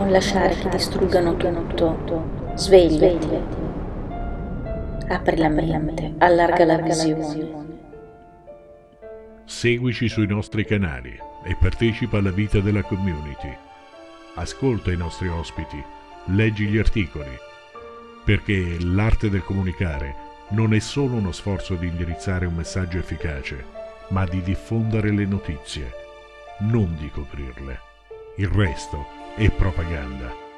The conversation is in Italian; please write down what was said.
Non lasciare che distruggano tutto. Svegliati. Apri la mente, allarga la visione. Seguici sui nostri canali e partecipa alla vita della community. Ascolta i nostri ospiti, leggi gli articoli, perché l'arte del comunicare non è solo uno sforzo di indirizzare un messaggio efficace, ma di diffondere le notizie, non di coprirle. Il resto è propaganda.